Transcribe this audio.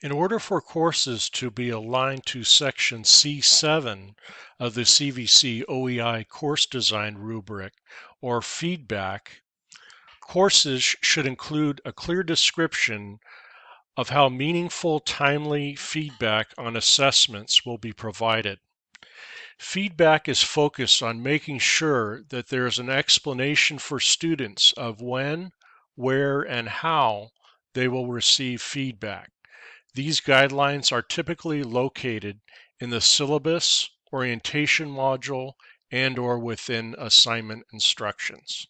In order for courses to be aligned to section C7 of the CVC OEI course design rubric or feedback, courses should include a clear description of how meaningful, timely feedback on assessments will be provided. Feedback is focused on making sure that there is an explanation for students of when, where, and how they will receive feedback. These guidelines are typically located in the syllabus, orientation module, and or within assignment instructions.